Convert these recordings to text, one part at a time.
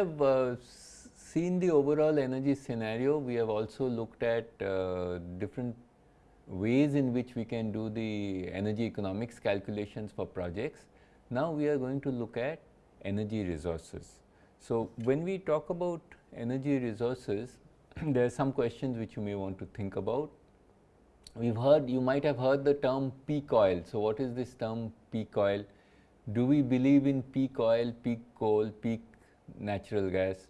Have uh, seen the overall energy scenario, we have also looked at uh, different ways in which we can do the energy economics calculations for projects. Now, we are going to look at energy resources. So, when we talk about energy resources, there are some questions which you may want to think about. We have heard, you might have heard the term peak oil. So, what is this term peak oil? Do we believe in peak oil, peak coal, peak natural gas?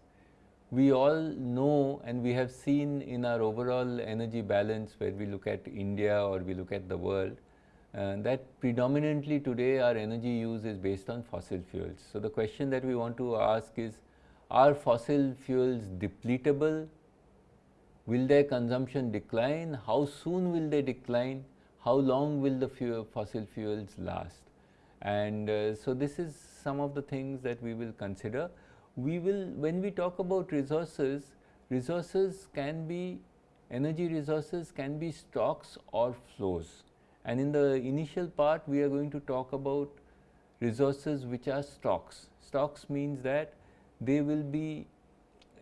We all know and we have seen in our overall energy balance where we look at India or we look at the world uh, that predominantly today our energy use is based on fossil fuels. So, the question that we want to ask is are fossil fuels depletable? Will their consumption decline? How soon will they decline? How long will the fuel, fossil fuels last? And uh, so, this is some of the things that we will consider we will when we talk about resources, resources can be energy resources can be stocks or flows and in the initial part we are going to talk about resources which are stocks. Stocks means that they will be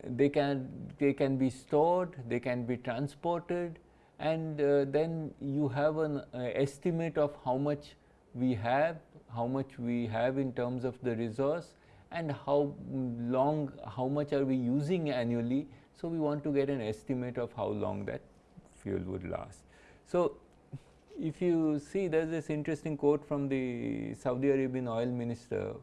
they can they can be stored, they can be transported and uh, then you have an uh, estimate of how much we have, how much we have in terms of the resource and how long, how much are we using annually. So, we want to get an estimate of how long that fuel would last. So, if you see there is this interesting quote from the Saudi Arabian oil minister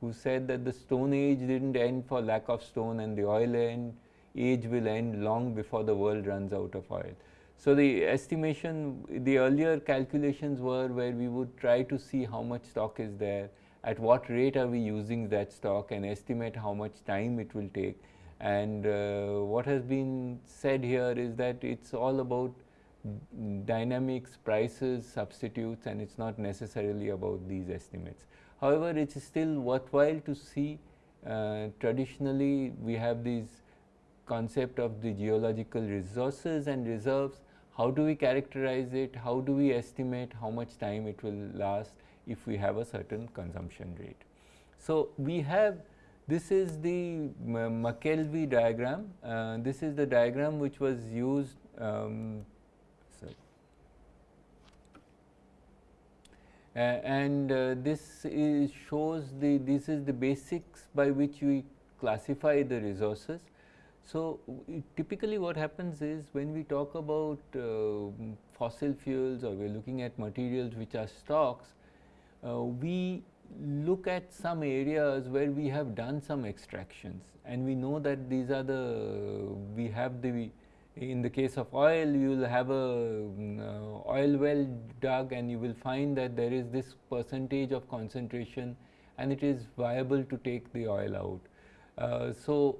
who said that the stone age did not end for lack of stone and the oil end age will end long before the world runs out of oil. So, the estimation the earlier calculations were where we would try to see how much stock is there at what rate are we using that stock and estimate how much time it will take. And uh, what has been said here is that it is all about dynamics, prices, substitutes and it is not necessarily about these estimates. However, it is still worthwhile to see uh, traditionally we have these concept of the geological resources and reserves, how do we characterize it, how do we estimate how much time it will last if we have a certain consumption rate. So, we have this is the McKelvey diagram, uh, this is the diagram which was used um, uh, and uh, this is shows the this is the basics by which we classify the resources. So, typically what happens is when we talk about uh, fossil fuels or we are looking at materials which are stocks, we look at some areas where we have done some extractions and we know that these are the we have the in the case of oil you will have a uh, oil well dug and you will find that there is this percentage of concentration and it is viable to take the oil out. Uh, so,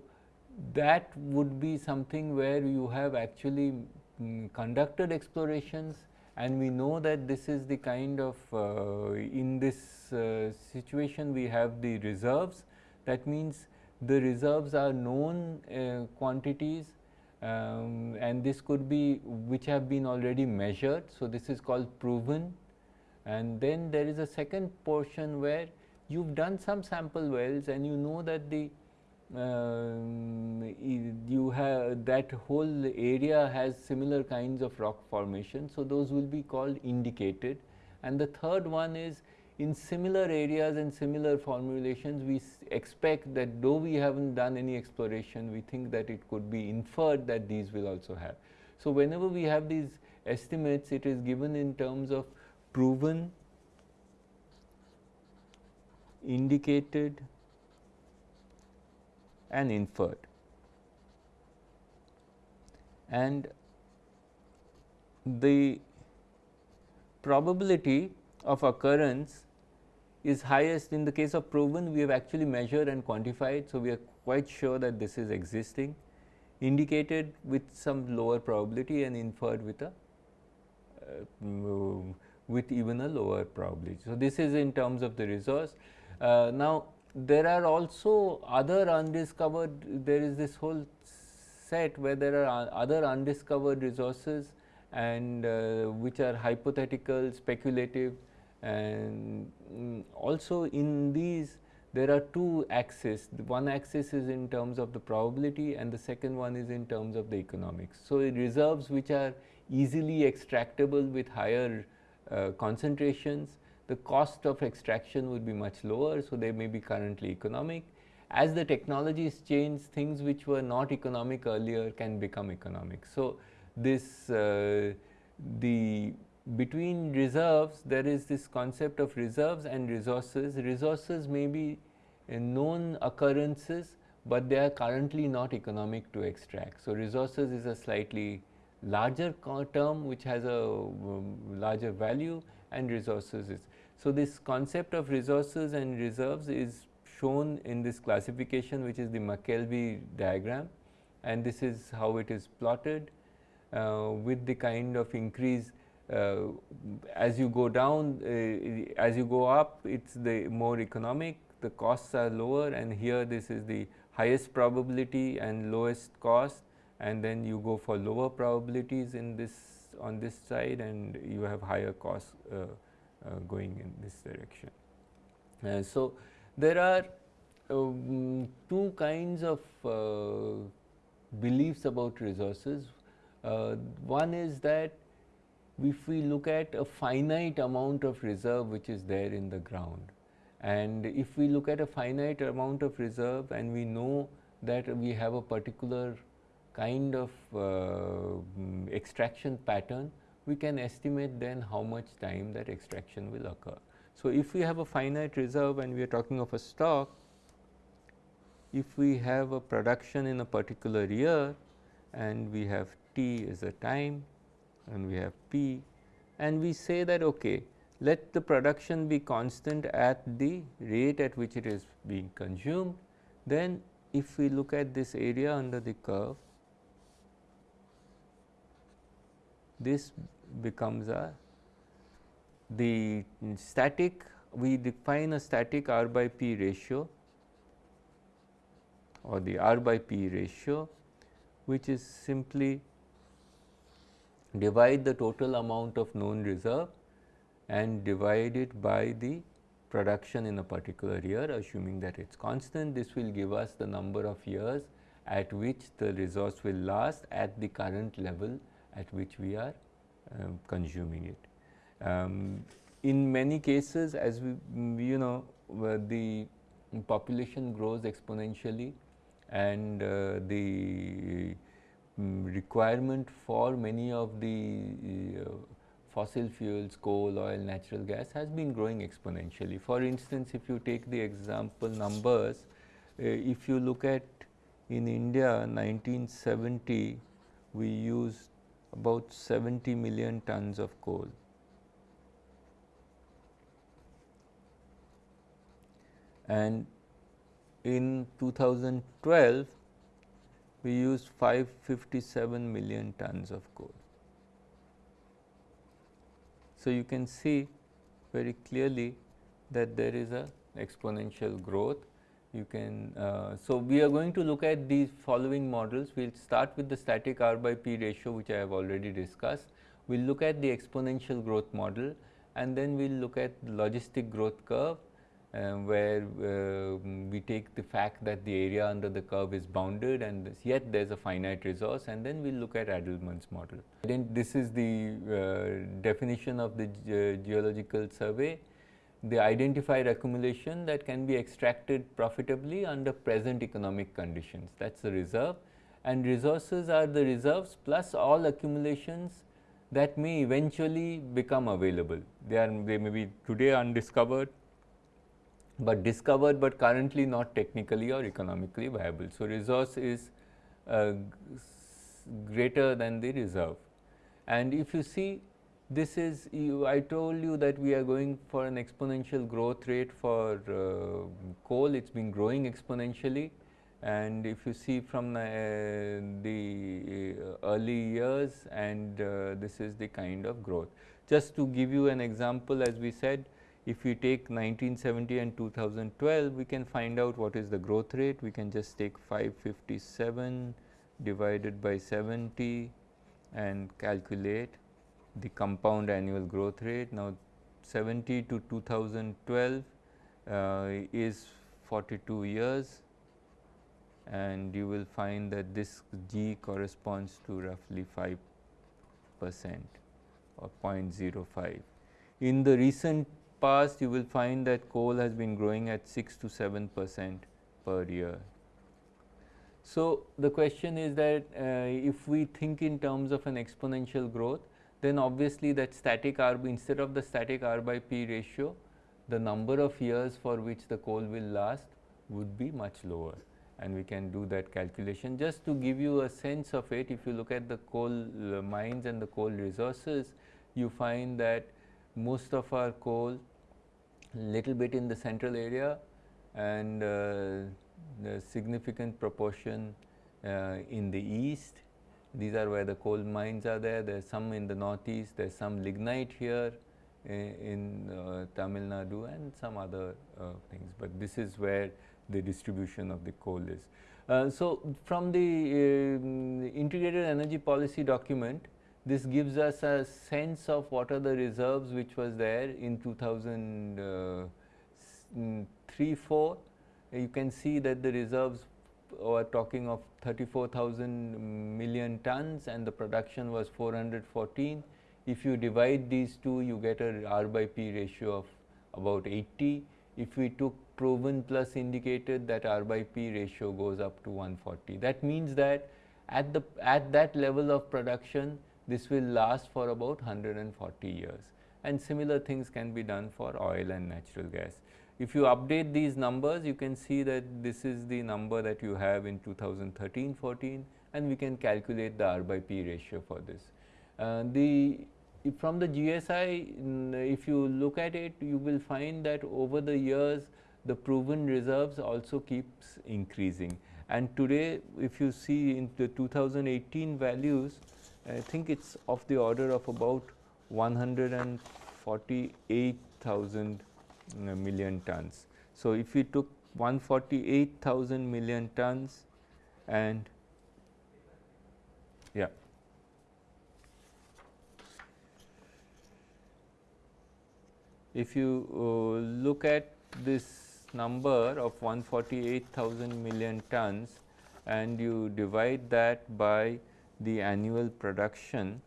that would be something where you have actually um, conducted explorations and we know that this is the kind of uh, in this uh, situation we have the reserves that means the reserves are known uh, quantities um, and this could be which have been already measured. So, this is called proven and then there is a second portion where you have done some sample wells and you know that the Um, you have that whole area has similar kinds of rock formation. So, those will be called indicated and the third one is in similar areas and similar formulations we expect that though we have not done any exploration we think that it could be inferred that these will also have. So, whenever we have these estimates it is given in terms of proven, indicated and inferred. And the probability of occurrence is highest in the case of proven we have actually measured and quantified. So, we are quite sure that this is existing indicated with some lower probability and inferred with a uh, with even a lower probability. So, this is in terms of the resource. Uh, now, there are also other undiscovered, there is this whole set where there are other undiscovered resources and uh, which are hypothetical, speculative and um, also in these there are two axes. The one axis is in terms of the probability and the second one is in terms of the economics. So, reserves which are easily extractable with higher uh, concentrations, the cost of extraction would be much lower. So, they may be currently economic. As the technologies change, things which were not economic earlier can become economic. So, this uh, the between reserves there is this concept of reserves and resources. Resources may be known occurrences, but they are currently not economic to extract. So, resources is a slightly larger term which has a um, larger value and resources is. So, this concept of resources and reserves is shown in this classification which is the McKelvey diagram. And this is how it is plotted uh, with the kind of increase uh, as you go down, uh, as you go up, it is the more economic, the costs are lower and here this is the highest probability and lowest cost. And then you go for lower probabilities in this on this side and you have higher costs uh, going in this direction. Uh, so, there are um, two kinds of uh, beliefs about resources. Uh, one is that if we look at a finite amount of reserve which is there in the ground and if we look at a finite amount of reserve and we know that we have a particular kind of uh, extraction pattern, we can estimate then how much time that extraction will occur. So, if we have a finite reserve and we are talking of a stock, if we have a production in a particular year and we have t as a time and we have P and we say that okay, let the production be constant at the rate at which it is being consumed, then if we look at this area under the curve, this becomes a the static we define a static R by P ratio or the R by P ratio which is simply divide the total amount of known reserve and divide it by the production in a particular year assuming that it is constant. This will give us the number of years at which the resource will last at the current level at which we are um, consuming it. Um, in many cases as we you know the population grows exponentially and uh, the um, requirement for many of the uh, fossil fuels, coal, oil, natural gas has been growing exponentially. For instance, if you take the example numbers, uh, if you look at in India 1970, we used about 70 million tons of coal. And in 2012, we used 557 million tons of coal. So, you can see very clearly that there is a exponential growth. You can, uh, so we are going to look at these following models. We will start with the static R by P ratio which I have already discussed. We will look at the exponential growth model and then we will look at the logistic growth curve uh, where uh, we take the fact that the area under the curve is bounded and this, yet there is a finite resource and then we will look at Adelman's model. Then this is the uh, definition of the ge geological survey, the identified accumulation that can be extracted profitably under present economic conditions that is the reserve and resources are the reserves plus all accumulations that may eventually become available. They are they may be today undiscovered but discovered but currently not technically or economically viable. So, resource is uh, greater than the reserve and if you see this is you, I told you that we are going for an exponential growth rate for uh, coal it has been growing exponentially and if you see from uh, the early years and uh, this is the kind of growth. Just to give you an example as we said if we take 1970 and 2012, we can find out what is the growth rate. We can just take 557 divided by 70 and calculate the compound annual growth rate. Now, 70 to 2012 uh, is 42 years and you will find that this G corresponds to roughly 5 percent or 0.05. In the recent past you will find that coal has been growing at 6 to 7 percent per year. So, the question is that uh, if we think in terms of an exponential growth then obviously that static R instead of the static R by P ratio the number of years for which the coal will last would be much lower and we can do that calculation. Just to give you a sense of it, if you look at the coal uh, mines and the coal resources, you find that most of our coal little bit in the central area and uh, the significant proportion uh, in the east. These are where the coal mines are there, there is some in the northeast, there is some lignite here in uh, Tamil Nadu and some other uh, things, but this is where the distribution of the coal is. Uh, so, from the um, integrated energy policy document, this gives us a sense of what are the reserves which was there in 2003 4. You can see that the reserves are talking of 34,000 million tons and the production was 414. If you divide these two, you get a R by P ratio of about 80. If we took proven plus indicated that R by P ratio goes up to 140. That means that at the at that level of production this will last for about 140 years and similar things can be done for oil and natural gas. If you update these numbers you can see that this is the number that you have in 2013-14 and we can calculate the R by P ratio for this. Uh, the from the GSI if you look at it you will find that over the years the proven reserves also keeps increasing. And today if you see in the 2018 values, I think it is of the order of about 148,000 uh, million tons. So, if we took 148,000 million tons and yeah. If you uh, look at this number of 148,000 million tons and you divide that by the annual production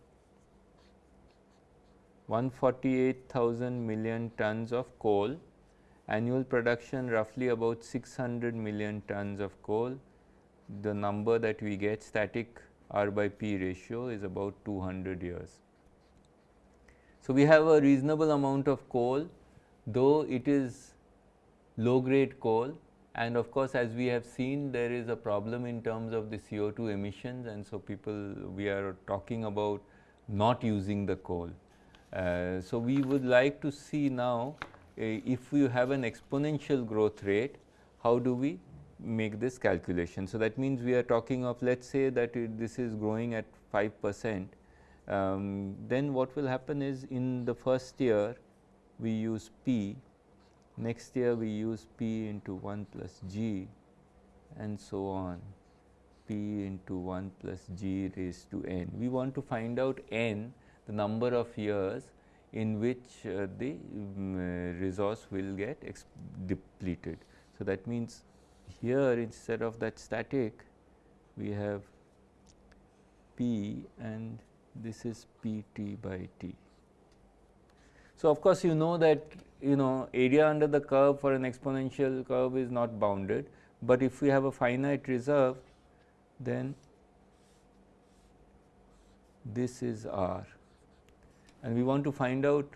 148,000 million tons of coal, annual production roughly about 600 million tons of coal. The number that we get static R by P ratio is about 200 years. So, we have a reasonable amount of coal though it is low grade coal and of course, as we have seen there is a problem in terms of the CO2 emissions and so people we are talking about not using the coal. Uh, so, we would like to see now uh, if we have an exponential growth rate, how do we make this calculation. So, that means we are talking of let us say that this is growing at 5 percent, um, then what will happen is in the first year we use P Next year we use p into 1 plus g and so on p into 1 plus g raised to n. We want to find out n the number of years in which uh, the um, resource will get depleted. So, that means here instead of that static we have p and this is p t by t. So, of course, you know that you know area under the curve for an exponential curve is not bounded, but if we have a finite reserve then this is R and we want to find out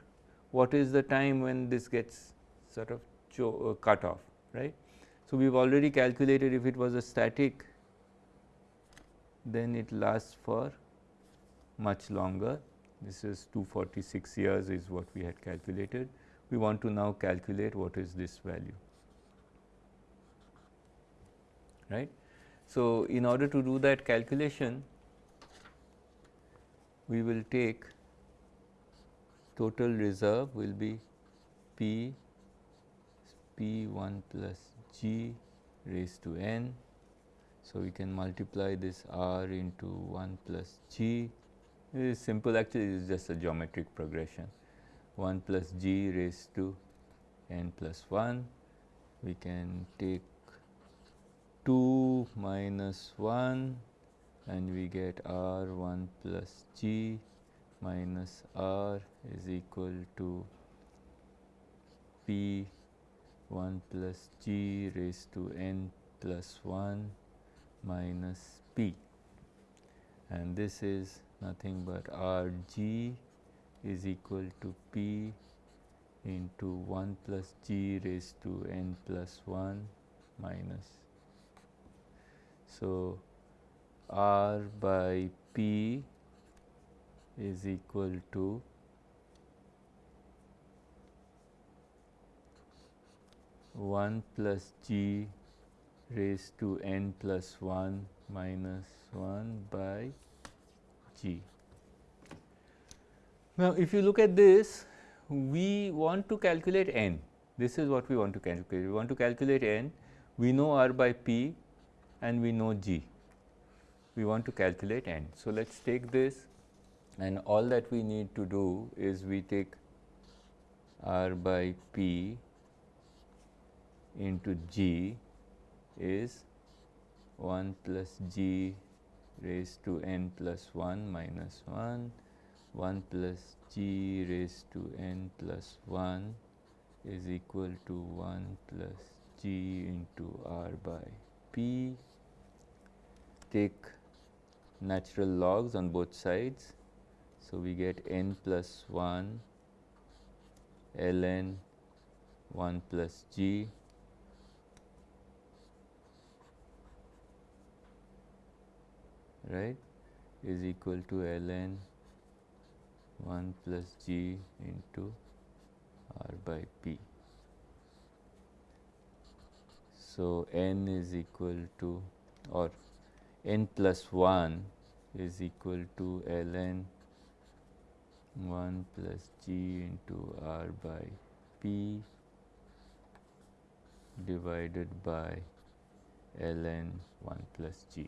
what is the time when this gets sort of uh, cut off right. So, we have already calculated if it was a static then it lasts for much longer this is 246 years is what we had calculated we want to now calculate what is this value right. So, in order to do that calculation we will take total reserve will be P P 1 plus G raised to n. So, we can multiply this R into 1 plus G. It is simple actually it is just a geometric progression. 1 plus g raised to n plus 1 we can take 2 minus 1 and we get r 1 plus g minus r is equal to p 1 plus g raised to n plus 1 minus p and this is nothing but r g is equal to p into 1 plus g raised to n plus 1 minus. So, r by p is equal to one plus g raised to n plus 1 minus 1 by g. Now, if you look at this we want to calculate n. This is what we want to calculate. We want to calculate n. We know r by p and we know g. We want to calculate n. So, let us take this and all that we need to do is we take r by p into g is 1 plus g raised to n plus 1 minus 1 1 plus g raised to n plus 1 is equal to 1 plus g into r by p. Take natural logs on both sides. So, we get n plus 1 ln 1 plus g right is equal to ln 1 plus g into r by p. So, n is equal to or n plus 1 is equal to ln 1 plus g into r by p divided by ln 1 plus g.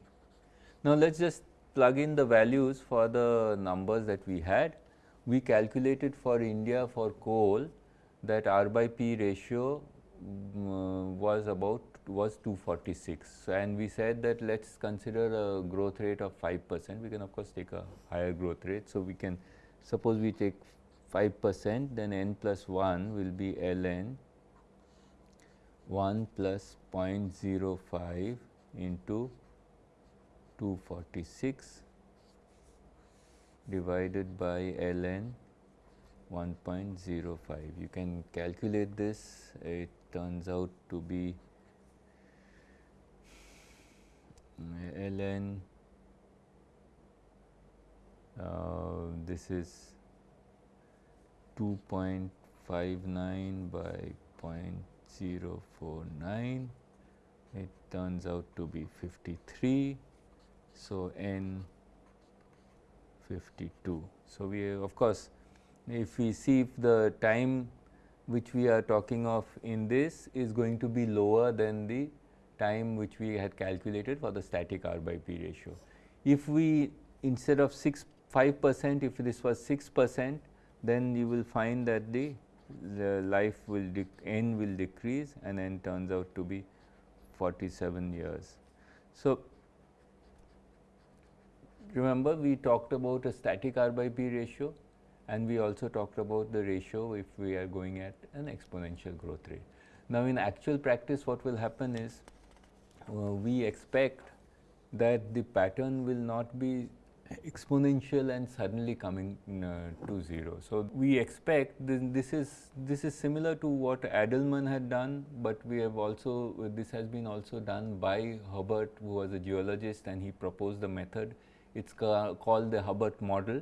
Now, let us just plug in the values for the numbers that we had we calculated for India for coal that R by P ratio um, was about was 246 and we said that let us consider a growth rate of 5 percent we can of course take a higher growth rate. So, we can suppose we take 5 percent then n plus 1 will be ln 1 plus 0.05 into 246 divided by ln 1.05. You can calculate this, it turns out to be ln uh, Uh, this is 2.59 by 0.049 it turns out to be 53 so n 52. So, we of course, if we see if the time which we are talking of in this is going to be lower than the time which we had calculated for the static R by P ratio. If we instead of 6 5 percent if this was 6 percent then you will find that the, the life will n will decrease and n turns out to be 47 years. So, Remember we talked about a static R by P ratio and we also talked about the ratio if we are going at an exponential growth rate. Now, in actual practice what will happen is uh, we expect that the pattern will not be exponential and suddenly coming uh, to 0. So, we expect this, this, is this is similar to what Adelman had done, but we have also this has been also done by Hubbert who was a geologist and he proposed the method it is ca called the Hubbert model.